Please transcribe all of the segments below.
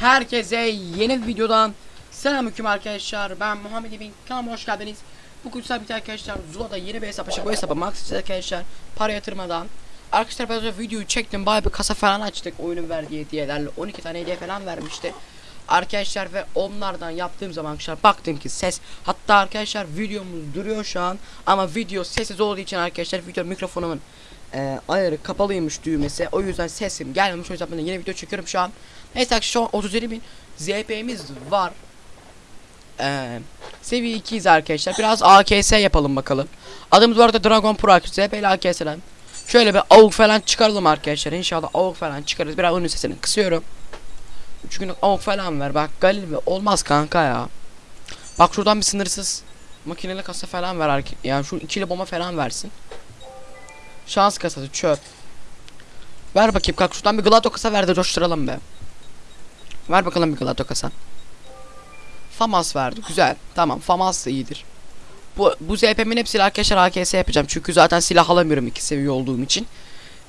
Herkese yeni bir videodan selamünaleyküm arkadaşlar. Ben Muhammed Emin. Kanalıma hoş geldiniz. Bugün sabit arkadaşlar Zula'da yeni bir hesap açık. Bu hesaba max arkadaşlar para yatırmadan. Arkadaşlar önce videoyu çektim. Bayağı bir kasa falan açtık. Oyunun verdiği hediyelerle 12 tane hediye falan vermişti. Arkadaşlar ve onlardan yaptığım zaman arkadaşlar baktım ki ses hatta arkadaşlar videomuz duruyor şu an ama video sessiz olduğu için arkadaşlar video mikrofonumun e, ayarı kapalıymış düğmesi o yüzden sesim gelmemiş o yüzden ben de yeni video çekiyorum şu an arkadaşlar şu an 37 bin ZP'miz var. Ee, seviye 2'yiz arkadaşlar. Biraz AKS yapalım bakalım. Adımız bu arada Dragon Pro ZP ile AKS'den şöyle bir avuk falan çıkaralım arkadaşlar. İnşallah avuk falan çıkarız biraz onun sesini kısıyorum. 3 günlük avuk falan ver. Bak Galil ve olmaz kanka ya. Bak şuradan bir sınırsız makineli kasa falan ver yani şu ikili bomba falan versin. Şans kasası çöp. Ver bakayım kalk şuradan bir glato kasa ver de coşturalım be. Ver bakalım bir glato kasa. Famas verdi güzel. Tamam Famas da iyidir. Bu, bu ZP'min hepsiyle arkadaşlar AKS yapacağım. Çünkü zaten silah alamıyorum iki seviye olduğum için.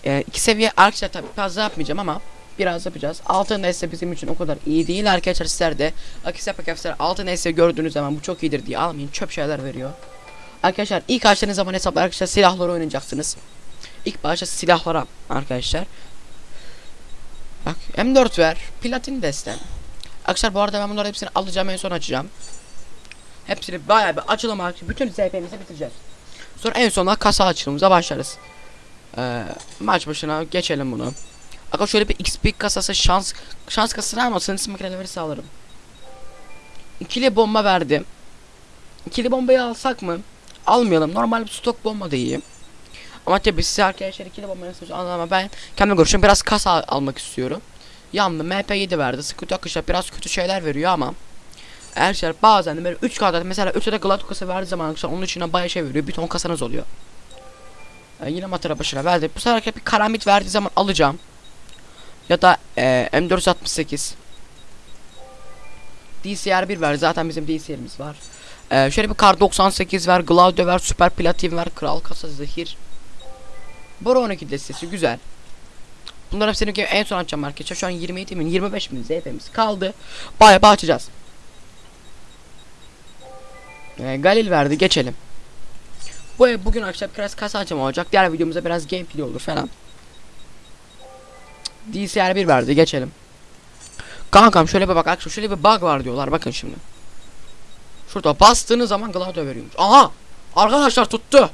Ee, iki seviye arkadaşlar tabii fazla yapmayacağım ama biraz yapacağız. Altın ise bizim için o kadar iyi değil arkadaşlar sizler de. AKS arkadaşlar altın ise gördüğünüz zaman bu çok iyidir diye almayın. Çöp şeyler veriyor. Arkadaşlar ilk açtığınız zaman hesaplar arkadaşlar silahları oynayacaksınız. İlk başta silahlara arkadaşlar. Bak M4 ver. Platin desten. Arkadaşlar bu arada ben bunları hepsini alacağım en son açacağım. Hepsini bayağı bir açalım arkadaşlar. Bütün ZP'mizi bitireceğiz. Sonra en sonunda kasa açılımıza başlarız. Ee, maç başına geçelim bunu. Arkadaşlar şöyle bir XP kasası şans şans kasasını ama sınırsız makineleri sağlarım. İkili bomba verdim. İkili bombayı alsak mı? Almayalım. Normal bir stok bomba da iyi. Ama tabii size arkadaşlar ikili bomba nasıl ama ben kendi görüşüm biraz kasa al- almak istiyorum. Yandı MP7 verdi. Sıkıntı arkadaşlar biraz kötü şeyler veriyor ama Arkadaşlar bazen de böyle 3 kasa mesela 3 adet Glad kasa verdiği zaman arkadaşlar onun içine bayağı şey veriyor. Bir ton kasanız oluyor. Ee, yine matara başına verdi. Bu sefer bir karambit verdiği zaman alacağım. Ya da e, M468 DCR1 ver. Zaten bizim DCR'imiz var. Ee, şöyle bir kar 98 ver. Glaudio ver. Süper Platin ver. Kral kasa zehir. Bora 12 destesi güzel. Bunların hepsini en son açacağım arkadaşlar. Şu an 27 bin 25 bin ZP'miz kaldı. Bayağı açacağız. Ee, Galil verdi geçelim. Bu ev bugün akşam biraz kasa açama olacak. Diğer videomuzda biraz gameplay olur falan. DCR 1 verdi geçelim. Kankam şöyle bir bak arkadaşlar şöyle bir bug var diyorlar bakın şimdi. Şurada bastığınız zaman Gladio veriyormuş. Aha! Arkadaşlar tuttu.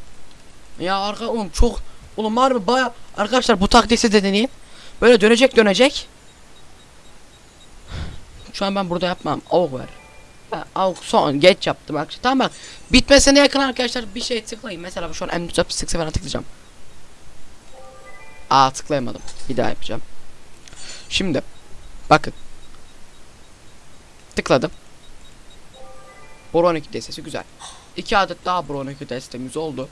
Ya arka oğlum çok oğlum mı baya arkadaşlar bu taktiği de deneyin. Böyle dönecek dönecek. Şu an ben burada yapmam. Avuk ver. Avuk son geç yaptım bak. Tamam bak. Bitmesine yakın arkadaşlar bir şey tıklayın. Mesela şu an M468 falan tıklayacağım. Aa tıklayamadım. Bir daha yapacağım. Şimdi bakın. Tıkladım. Boron 12 destesi güzel. İki adet daha Boron 12 destemiz oldu.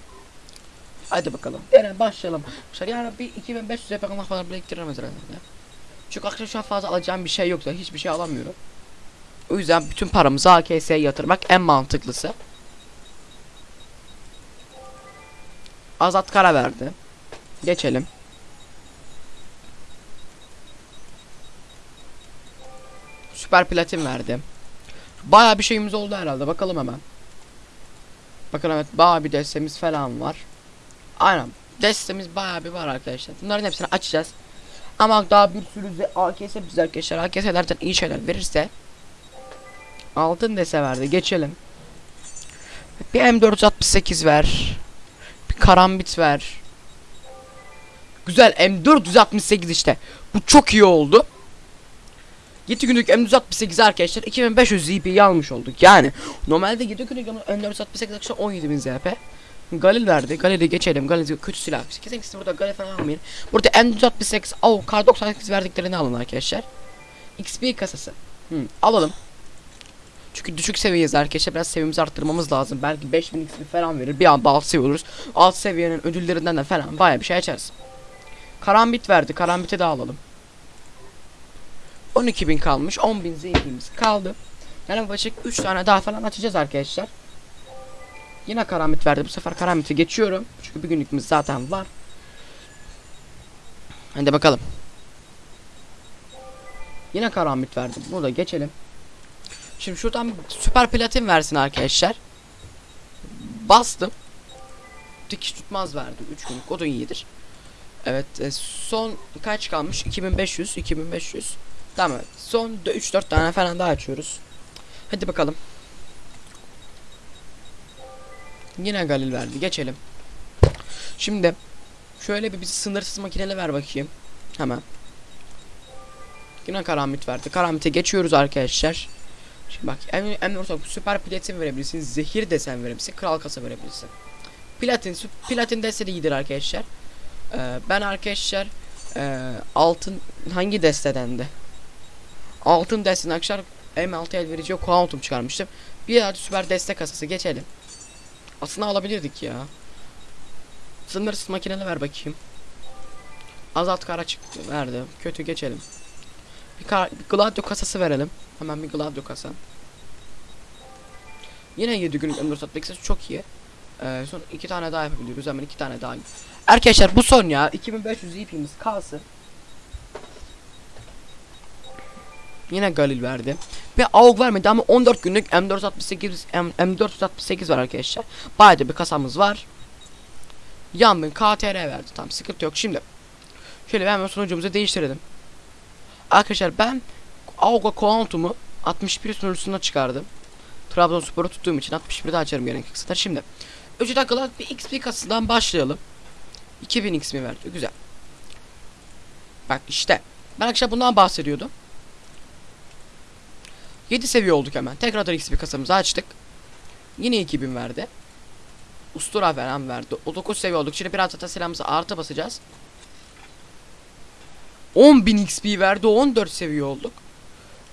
Hadi bakalım. Yani başlayalım. Arkadaşlar yani bir 2500 yapana falan biriktiririm herhalde. Çünkü arkadaşlar şu an fazla alacağım bir şey yoksa hiçbir şey alamıyorum. O yüzden bütün paramızı AKS'ye yatırmak en mantıklısı. Azat kara verdi. Geçelim. Süper platin verdi. Baya bir şeyimiz oldu herhalde. Bakalım hemen. Bakın evet baya bir destemiz falan var. Aynen. Destemiz baya bir var arkadaşlar. Bunların hepsini açacağız. Ama daha bir sürü de AKS bize arkadaşlar. AKS'lerden iyi şeyler verirse Altın dese verdi. Geçelim. Bir M468 ver. Bir karambit ver. Güzel M468 işte. Bu çok iyi oldu. 7 günlük M468 arkadaşlar 2500 ZP'yi almış olduk. Yani normalde 7 günlük M468 arkadaşlar 17000 ZP. Galil verdi. Galil'i geçelim. Galil kötü silah. Kesinlikle burada Galil falan almayın. Burada M468 au kar 98 verdiklerini alın arkadaşlar. XP kasası. Hı, alalım. Çünkü düşük seviyeyiz arkadaşlar. Biraz seviyemizi arttırmamız lazım. Belki 5000 XP falan verir. Bir anda alt seviye oluruz. Alt seviyenin ödüllerinden de falan baya bir şey açarız. Karambit verdi. Karambit'i de alalım. 12.000 kalmış. 10.000 zengimiz kaldı. Yani yaklaşık 3 tane daha falan açacağız arkadaşlar. Yine karambit verdi. Bu sefer karambiti geçiyorum. Çünkü bir günlükümüz zaten var. Hadi bakalım. Yine karambit verdi. Burada geçelim. Şimdi şuradan süper platin versin arkadaşlar. Bastım. Dikiş tutmaz verdi 3 günlük. O da iyidir. Evet e, son kaç kalmış? 2500 2500. Tamam. Son 3 4 tane falan daha açıyoruz. Hadi bakalım. Yine Galil verdi. Geçelim. Şimdi şöyle bir bizi sınırsız makineli ver bakayım. Hemen. Yine karamit verdi. Karamite geçiyoruz arkadaşlar. Şimdi bak en en ortak süper platin verebilirsin. Zehir desen verebilirsin. Kral kasa verebilirsin. Platin platin dese de iyidir arkadaşlar. Ee, ben arkadaşlar e, altın hangi destedendi? Altın desteden arkadaşlar M6 el verici kuantum çıkarmıştım. Bir adet süper destek kasası geçelim. Aslında alabilirdik ya. Sınırsız makineli ver bakayım. Azalt kara çıktı verdi. Kötü geçelim. Bir, kar, bir Gladio kasası verelim. Hemen bir Gladio kasa. Yine 7 günlük ömür satmak çok iyi. Ee, son iki tane daha yapabiliyoruz. Hemen iki tane daha. Arkadaşlar bu son ya. 2500 ipimiz kalsın. Yine Galil verdi. Ve AUG vermedi ama 14 günlük M468 M, M468 var arkadaşlar. Bayağı da bir kasamız var. Yanbın KTR verdi. Tamam sıkıntı yok. Şimdi şöyle hemen sunucumuzu değiştirelim. Arkadaşlar ben AUG'a Quantum'u 61 sunucusuna çıkardım. Trabzonspor'u tuttuğum için 61'de açarım gerekirse. Şimdi 3 dakikalık bir XP kasasından başlayalım. 2000 XP verdi. Güzel. Bak işte. Ben akşam bundan bahsediyordum. 7 seviye olduk hemen. Tekrardan XP kasamızı açtık. Yine 2000 verdi. Ustura falan verdi. O 9 seviye olduk. Şimdi biraz da silahımıza artı basacağız. 10.000 XP verdi. 14 seviye olduk.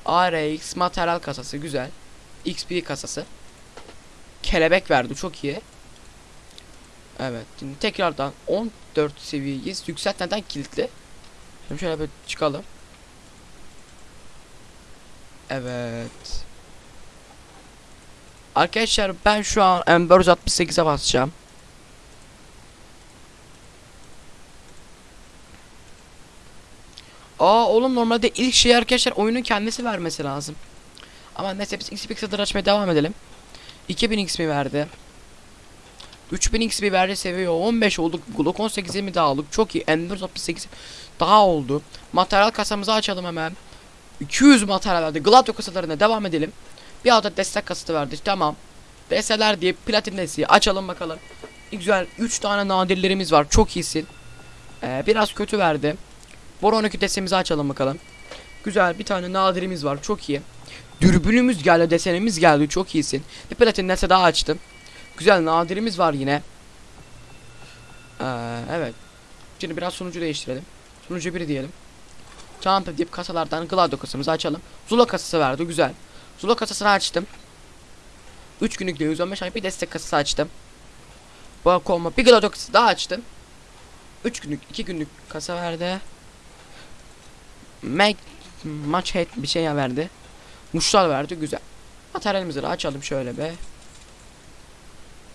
ARX materyal kasası güzel. XP kasası. Kelebek verdi çok iyi. Evet. Şimdi tekrardan 14 seviyeyiz. Yükselt neden kilitli? Şimdi şöyle bir çıkalım. Evet. Arkadaşlar ben şu an M468'e basacağım. Aa oğlum normalde ilk şey arkadaşlar oyunun kendisi vermesi lazım. Ama neyse biz XP X'dir açmaya devam edelim. 2000 XP verdi. 3000 XP verdi seviye 15 olduk. Glock 18'i mi daha olduk? Çok iyi. M468 daha oldu. Materyal kasamızı açalım hemen. 200 materyal verdi. Gladio kasalarına devam edelim. Bir adet destek kasası verdi. Tamam. Deseler diye platin desteği açalım bakalım. Güzel 3 tane nadirlerimiz var. Çok iyisin. Ee, biraz kötü verdi. Bor 12 destemizi açalım bakalım. Güzel bir tane nadirimiz var. Çok iyi. Dürbünümüz geldi, desenimiz geldi. Çok iyisin. Bir platin dese daha açtım. Güzel nadirimiz var yine. Ee, evet. Şimdi biraz sunucu değiştirelim. Sunucu 1 diyelim. Jump deyip kasalardan Gladio kasamızı açalım. Zula kasası verdi güzel. Zula kasasını açtım. 3 günlük de 115 ay bir destek kasası açtım. Bak olma bir Gladio kasası daha açtım. 3 günlük 2 günlük kasa verdi. Make maç head bir şey verdi. Muşlar verdi güzel. Materyalimizi açalım şöyle be.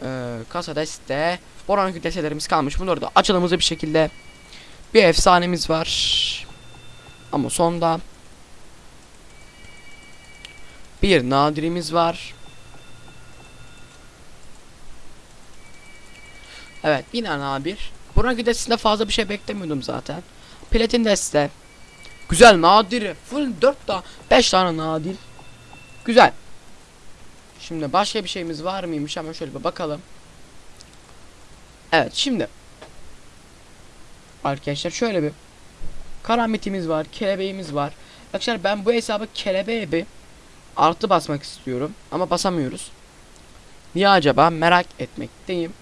Ee, kasa deste. Boran deselerimiz kalmış. Bunları da açalımızı bir şekilde. Bir efsanemiz var. Ama sonda bir nadirimiz var. Evet yine nadir. Buna destesinde fazla bir şey beklemiyordum zaten. Platin deste. Güzel nadir. Full 4 daha 5 tane nadir. Güzel. Şimdi başka bir şeyimiz var mıymış hemen şöyle bir bakalım. Evet şimdi. Arkadaşlar şöyle bir Karamitimiz var, kelebeğimiz var. Arkadaşlar ben bu hesabı kelebeğe bir artı basmak istiyorum ama basamıyoruz. Niye acaba merak etmekteyim.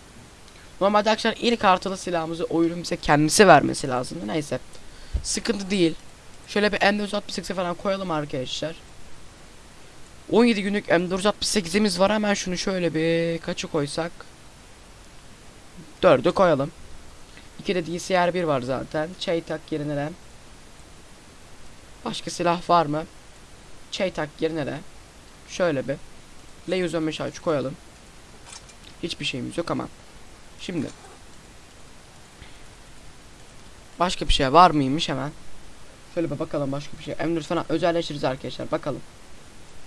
Normalde arkadaşlar ilk artılı silahımızı oyunun bize kendisi vermesi lazım. Neyse. Sıkıntı değil. Şöyle bir M468 falan koyalım arkadaşlar. 17 günlük M468'imiz var. Hemen şunu şöyle bir kaçı koysak? 4'ü koyalım. 2 de DCR1 var zaten. Çaytak yerine de Başka silah var mı? Çeytak yerine de şöyle bir L115 aç koyalım. Hiçbir şeyimiz yok ama. Şimdi başka bir şey var mıymış hemen? Şöyle bir bakalım başka bir şey. M4 falan özelleştiririz arkadaşlar. Bakalım.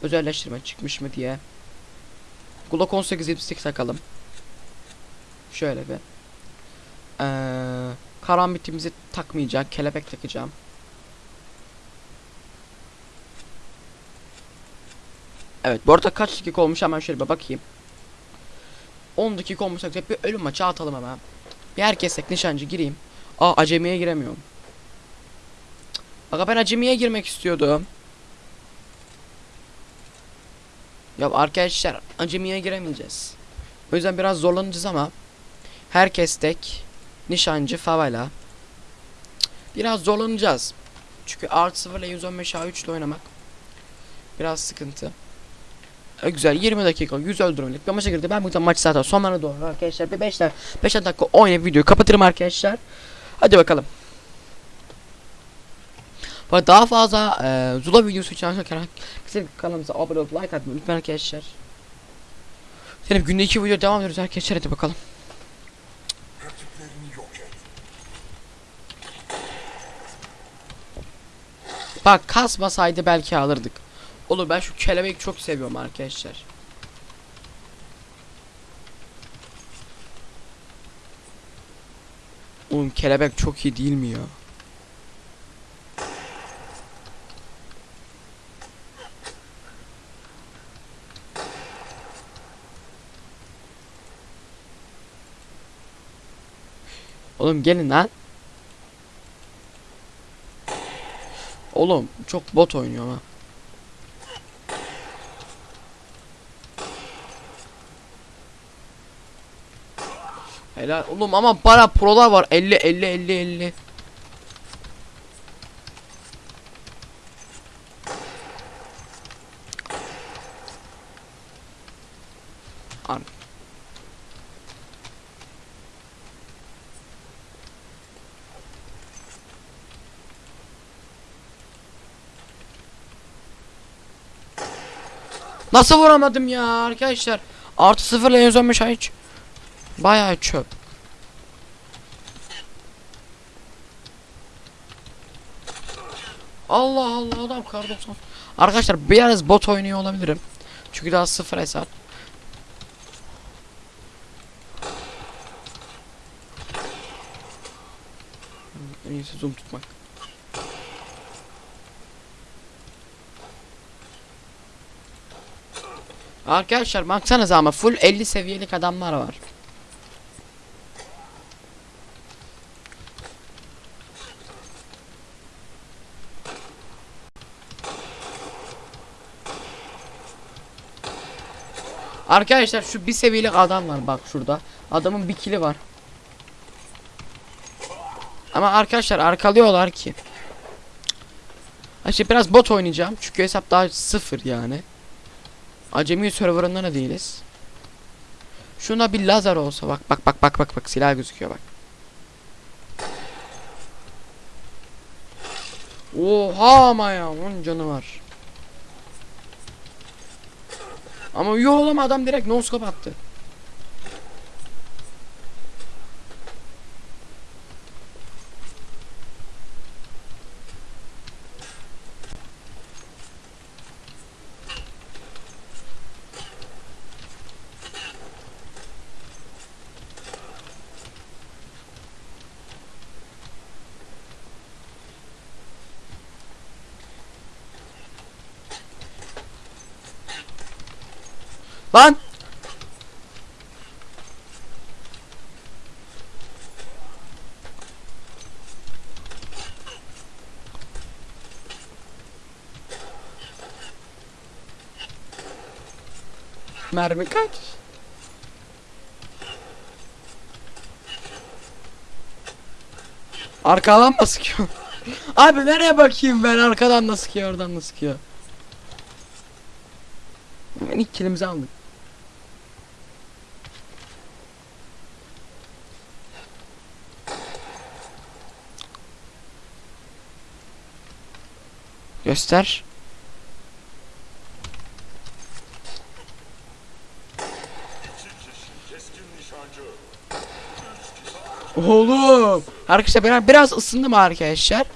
Özelleştirme çıkmış mı diye. Glock 18 78 takalım. Şöyle bir. Ee, karambitimizi takmayacak. Kelebek takacağım. Evet bu arada kaç dakika olmuş hemen şöyle bir bakayım. 10 dakika olmuş bir ölüm maçı atalım hemen. Bir herkes tek nişancı gireyim. Aa acemiye giremiyorum. Aga ben acemiye girmek istiyordum. Ya arkadaşlar acemiye giremeyeceğiz. O yüzden biraz zorlanacağız ama herkes tek nişancı favela. Biraz zorlanacağız. Çünkü artı 0 ile 115 A3 ile oynamak biraz sıkıntı. E, güzel 20 dakika 100 öldürmelik bir maça girdi. Ben buradan maç zaten sonlarına doğru arkadaşlar bir 5 dakika 5 dakika oynayıp videoyu kapatırım arkadaşlar. Hadi bakalım. Bu arada daha fazla e, Zula videosu için arkadaşlar kesinlikle kanalımıza abone olup like atmayı unutmayın arkadaşlar. Senin günde iki video devam ediyoruz arkadaşlar hadi bakalım. Bak kasmasaydı belki alırdık. Oğlum ben şu kelebek çok seviyorum arkadaşlar. Oğlum kelebek çok iyi değil mi ya? Oğlum gelin lan. Oğlum çok bot oynuyor ama. Helal oğlum ama para prolar var 50 50 50 50. Ar Nasıl vuramadım ya arkadaşlar? Artı sıfırla 115 ay hiç. Bayağı çöp. Allah Allah adam kar 90. Arkadaşlar biraz bot oynuyor olabilirim. Çünkü daha sıfır hesap. En iyisi zoom tutmak. Arkadaşlar baksanıza ama full 50 seviyelik adamlar var. Arkadaşlar şu bir seviyelik adam var bak şurada. Adamın bir kili var. Ama arkadaşlar arkalıyorlar ki. İşte biraz bot oynayacağım. Çünkü hesap daha sıfır yani. Acemi serverında da değiliz. Şuna bir lazer olsa bak bak bak bak bak bak silah gözüküyor bak. Oha ama ya onun canı var. Ama yok oğlum adam direkt no scope attı. Lan! Mermi kaç? Arkadan mı sıkıyor? Abi nereye bakayım ben arkadan mı sıkıyor oradan mı sıkıyor? Ben ilk kilimizi aldık. Göster. Oğlum. Arkadaşlar ben biraz ısındım arkadaşlar.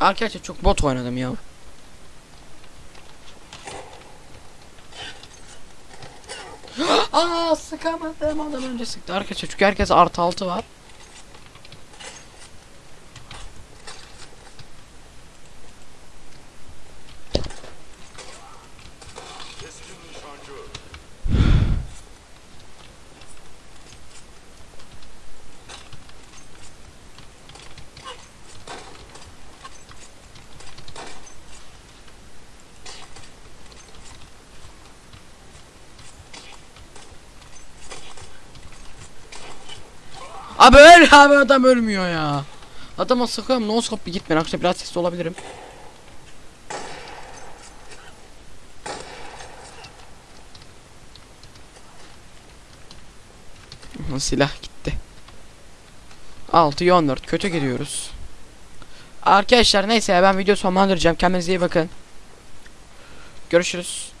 Arkadaşlar çok bot oynadım ya. Sıkamadım adam önce sıktı arkadaşlar çünkü herkes artı altı var. Keskin nişancı. Abi öl abi adam ölmüyor ya. Adama sıkıyorum no scope gitmeyin arkadaşlar biraz sesli olabilirim. Silah gitti. 6 14 kötü gidiyoruz. Arkadaşlar neyse ben video sonlandıracağım. Kendinize iyi bakın. Görüşürüz.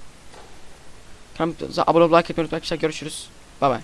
Abone olmayı like etmeyi unutmayın. Görüşürüz. Bay bay.